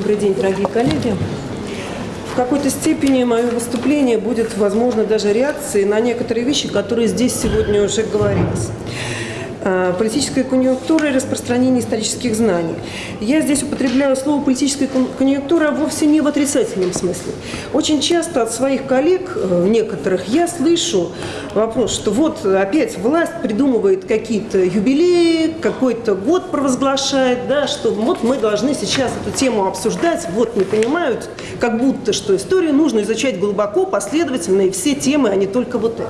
Добрый день, дорогие коллеги. В какой-то степени мое выступление будет, возможно, даже реакцией на некоторые вещи, которые здесь сегодня уже говорились. Э, политическая конъюнктура и распространение исторических знаний. Я здесь употребляю слово политическая конъюнктура вовсе не в отрицательном смысле. Очень часто от своих коллег, э, некоторых, я слышу вопрос, что вот опять власть придумывает какие-то юбилеи, какой-то год провозглашает, да, что вот мы должны сейчас эту тему обсуждать, вот не понимают, как будто что историю нужно изучать глубоко, последовательно, и все темы, а не только вот это.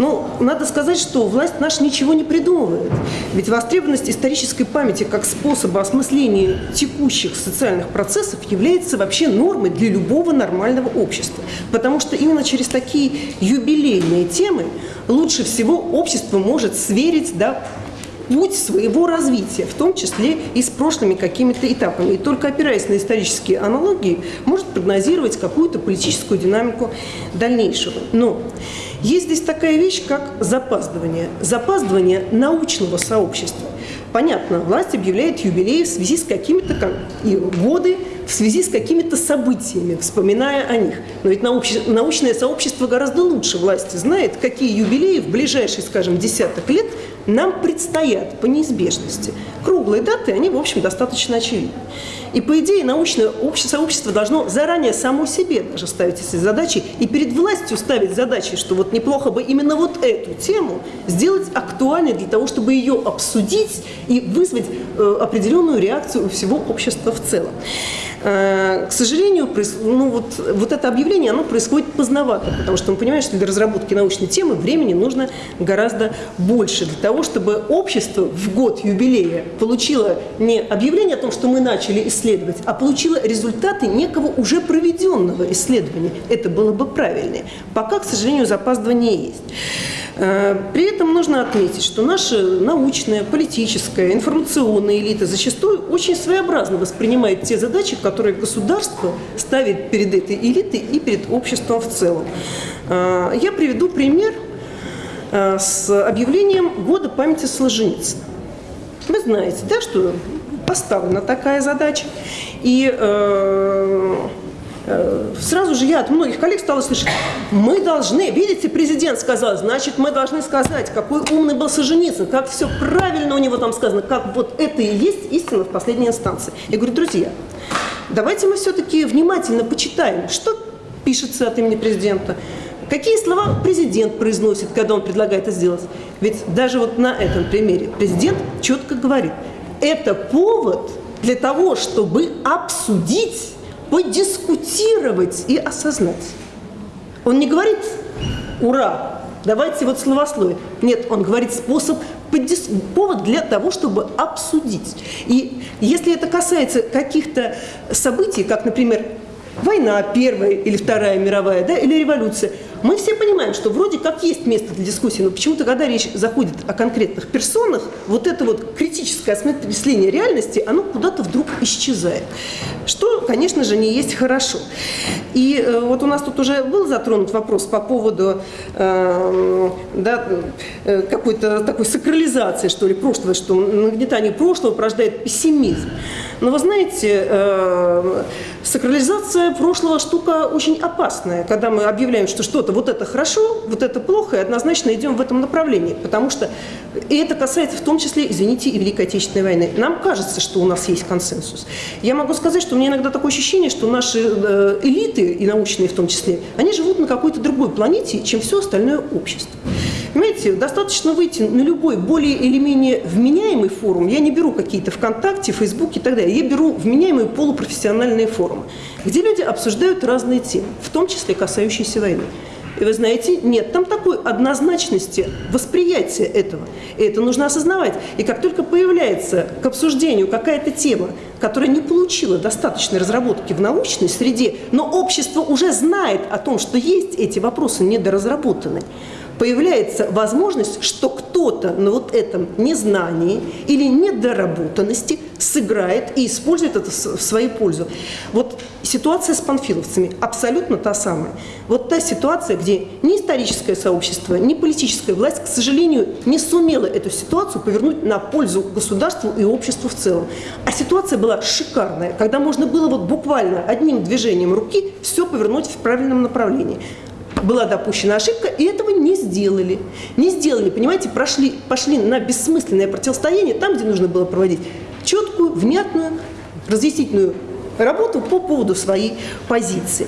Ну, надо сказать, что власть наша ничего не придумывает. Ведь востребованность исторической памяти как способа осмысления текущих социальных процессов является вообще нормой для любого нормального общества. Потому что именно через такие юбилейные темы лучше всего общество может сверить да, путь своего развития, в том числе и с прошлыми какими-то этапами. И только опираясь на исторические аналогии, может прогнозировать какую-то политическую динамику дальнейшего. Но есть здесь такая вещь, как запаздывание. Запаздывание научного сообщества. Понятно, власть объявляет юбилей в связи с какими-то и годы, в связи с какими-то событиями, вспоминая о них. Но ведь науч, научное сообщество гораздо лучше власти знает, какие юбилеи в ближайшие, скажем, десяток лет нам предстоят по неизбежности. Круглые даты, они, в общем, достаточно очевидны. И, по идее, научное сообщество должно заранее само себе даже ставить эти задачи и перед властью ставить задачи, что вот неплохо бы именно вот эту тему сделать актуальной для того, чтобы ее обсудить и вызвать э, определенную реакцию у всего общества в целом. Э, к сожалению, ну, вот, вот это объявление оно происходит поздновато, потому что мы понимаем, что для разработки научной темы времени нужно гораздо больше для того, чтобы общество в год юбилея получило не объявление о том, что мы начали исследовать, а получило результаты некого уже проведенного исследования. Это было бы правильнее. Пока, к сожалению, запаздывание есть. Э, при этом нужно отметить, что наша научная, политическая, информационная элита зачастую очень своеобразно воспринимает те задачи, которые государство ставит перед этой элитой и перед обществом в целом. Э, я приведу пример э, с объявлением Года памяти Солженицына. Вы знаете, да, что поставлена такая задача. И э, Э, сразу же я от многих коллег стала слышать, мы должны, видите, президент сказал, значит, мы должны сказать, какой умный был Солженицын, как все правильно у него там сказано, как вот это и есть истина в последней инстанции. Я говорю, друзья, давайте мы все-таки внимательно почитаем, что пишется от имени президента, Какие слова президент произносит, когда он предлагает это сделать? Ведь даже вот на этом примере президент четко говорит, это повод для того, чтобы обсудить подискутировать и осознать. Он не говорит «Ура!», давайте вот словословие. Нет, он говорит способ, повод для того, чтобы обсудить. И если это касается каких-то событий, как, например, война первая или вторая мировая, да, или революция, мы все понимаем, что вроде как есть место для дискуссии, но почему-то, когда речь заходит о конкретных персонах, вот это вот критическое осмысление реальности, оно куда-то вдруг исчезает. Что, конечно же, не есть хорошо. И э, вот у нас тут уже был затронут вопрос по поводу э, да, э, какой-то такой сакрализации, что ли, прошлого, что нагнетание прошлого порождает пессимизм. Но вы знаете, э, сакрализация прошлого штука очень опасная, когда мы объявляем, что что-то вот это хорошо, вот это плохо, и однозначно идем в этом направлении, потому что и это касается в том числе, извините, и Великой Отечественной войны. Нам кажется, что у нас есть консенсус. Я могу сказать, что у меня иногда такое ощущение, что наши э, элиты, и научные в том числе, они живут на какой-то другой планете, чем все остальное общество. Понимаете, достаточно выйти на любой более или менее вменяемый форум. Я не беру какие-то ВКонтакте, Фейсбуке и так далее. Я беру вменяемые полупрофессиональные форумы, где люди обсуждают разные темы, в том числе касающиеся войны. И вы знаете, нет там такой однозначности восприятия этого. И это нужно осознавать. И как только появляется к обсуждению какая-то тема, которая не получила достаточной разработки в научной среде, но общество уже знает о том, что есть эти вопросы недоразработанные, появляется возможность, что кто-то на вот этом незнании или недоработанности сыграет и использует это в свою пользу. Вот ситуация с панфиловцами абсолютно та самая. Вот та ситуация, где ни историческое сообщество, ни политическая власть, к сожалению, не сумела эту ситуацию повернуть на пользу государству и обществу в целом. А ситуация была шикарная, когда можно было вот буквально одним движением руки все повернуть в правильном направлении была допущена ошибка, и этого не сделали. Не сделали, понимаете, прошли, пошли на бессмысленное противостояние там, где нужно было проводить четкую, внятную, разъяснительную работу по поводу своей позиции.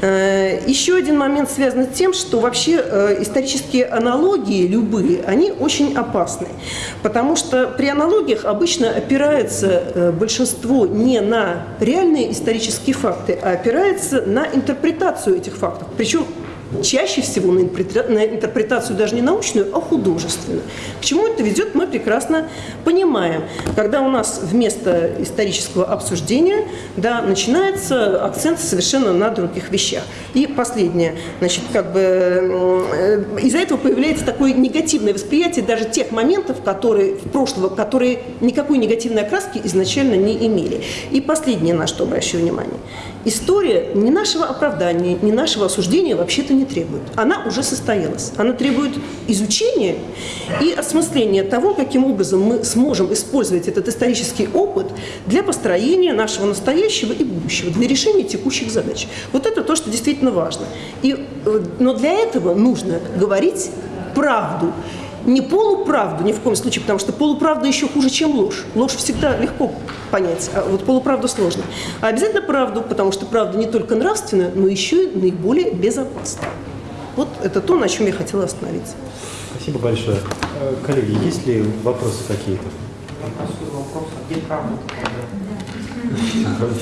Э, еще один момент связан с тем, что вообще э, исторические аналогии, любые, они очень опасны. Потому что при аналогиях обычно опирается э, большинство не на реальные исторические факты, а опирается на интерпретацию этих фактов. Причем чаще всего на интерпретацию даже не научную, а художественную. К чему это ведет, мы прекрасно понимаем. Когда у нас вместо исторического обсуждения да, начинается акцент совершенно на других вещах. И последнее, значит, как бы из-за этого появляется такое негативное восприятие даже тех моментов, которые в прошлого, которые никакой негативной окраски изначально не имели. И последнее, на что обращаю внимание. История ни нашего оправдания, ни нашего осуждения вообще-то не требует. Она уже состоялась. Она требует изучения и осмысления того, каким образом мы сможем использовать этот исторический опыт для построения нашего настоящего и будущего, для решения текущих задач. Вот это то, что действительно важно. И, э, но для этого нужно говорить правду не полуправду, ни в коем случае, потому что полуправда еще хуже, чем ложь. Ложь всегда легко понять, а вот полуправду сложно. А обязательно правду, потому что правда не только нравственная, но еще и наиболее безопасна. Вот это то, на чем я хотела остановиться. Спасибо большое. Э, коллеги, есть ли вопросы какие-то? Правда,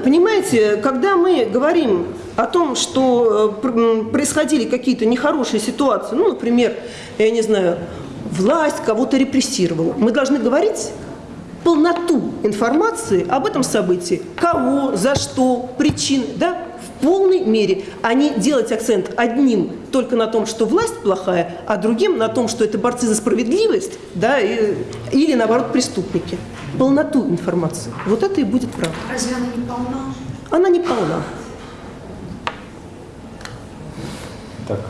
понимаете, когда мы говорим о том, что э, происходили какие-то нехорошие ситуации, ну, например, я не знаю, власть кого-то репрессировала, мы должны говорить полноту информации об этом событии, кого, за что, причин, да, в полной мере, а не делать акцент одним только на том, что власть плохая, а другим на том, что это борцы за справедливость, да, и, или наоборот преступники. Полноту информации. Вот это и будет правда. Разве она не полна? Она не полна. Так.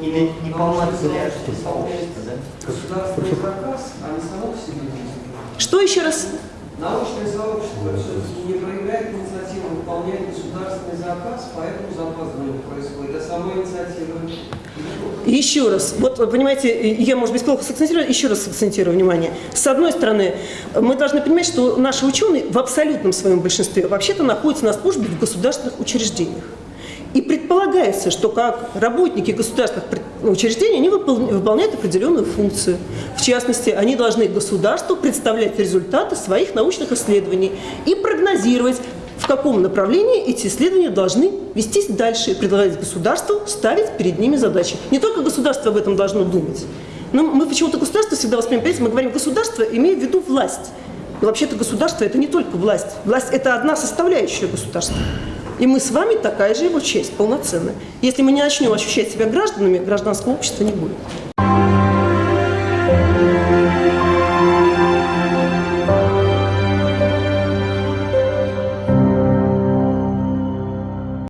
Не, не полна сообщество, да? Государственный заказ, а не само по себе Что еще раз? Научное сообщество не проявляет инициативу выполнять государственный заказ, поэтому запаздывание происходит. А сама инициатива Еще раз, вот понимаете, я, может быть, плохо сакцентирую, еще раз сакцентирую внимание. С одной стороны, мы должны понимать, что наши ученые в абсолютном своем большинстве вообще-то находятся на службе в государственных учреждениях. И предполагается, что как работники государственных учреждений они выполняют определенную функцию. В частности, они должны государству представлять результаты своих научных исследований и прогнозировать, в каком направлении эти исследования должны вестись дальше и предлагать государству ставить перед ними задачи. Не только государство об этом должно думать. Но мы почему-то государство всегда воспринимаем, мы говорим государство, имея в виду власть. Вообще-то государство – это не только власть. Власть – это одна составляющая государства. И мы с вами такая же его честь, полноценная. Если мы не начнем ощущать себя гражданами, гражданского общества не будет.